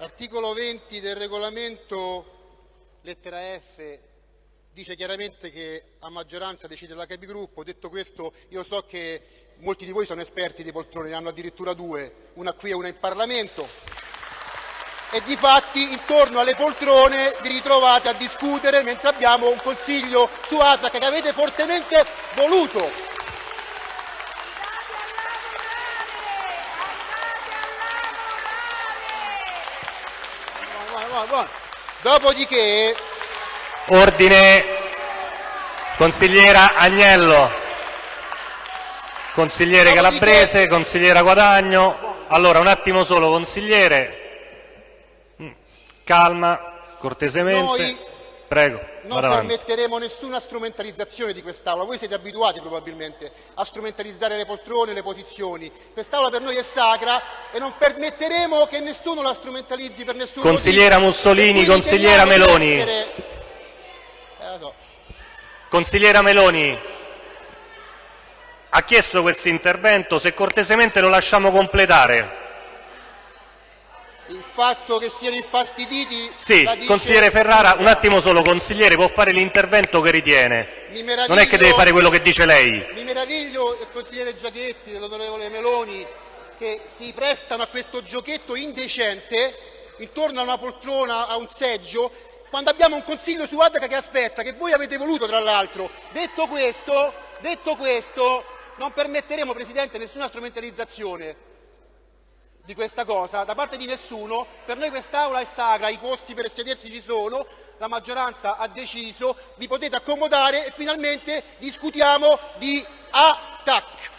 L'articolo 20 del regolamento, lettera F, dice chiaramente che a maggioranza decide la capigruppo. Detto questo, io so che molti di voi sono esperti di poltrone, ne hanno addirittura due, una qui e una in Parlamento. E di fatti intorno alle poltrone vi ritrovate a discutere mentre abbiamo un consiglio su ATAC che avete fortemente voluto. Dopodiché, Ordine. Consigliera Agnello. Consigliere Dopodiché- Calabrese, consigliera Guadagno. Allora, un attimo solo, consigliere. Mm, Calma, cortesemente. Noi Prego, non permetteremo nessuna strumentalizzazione di quest'Aula. Voi siete abituati probabilmente a strumentalizzare le poltrone, le posizioni. Quest'Aula per noi è sacra e non permetteremo che nessuno la strumentalizzi per nessun Consigliera motivo. Mussolini, consigliera Meloni. essere- Eh, so. Consigliera Meloni ha chiesto questo intervento, se cortesemente lo lasciamo completare. Il fatto che siano infastiditi Sì, dice- consigliere Ferrara, un attimo solo, consigliere può fare l'intervento che ritiene. Non è che deve fare quello che dice lei. Mi meraviglio del consigliere Giachetti, dell'onorevole Meloni, che si prestano a questo giochetto indecente intorno a una poltrona, a un seggio, quando abbiamo un consiglio su ADAC che aspetta, che voi avete voluto tra l'altro. Detto questo, detto questo, non permetteremo, Presidente, nessuna strumentalizzazione di questa cosa da parte di nessuno. Per noi quest'Aula è sacra, i posti per sedersi ci sono, la maggioranza ha deciso, vi potete accomodare e finalmente discutiamo di ATAC.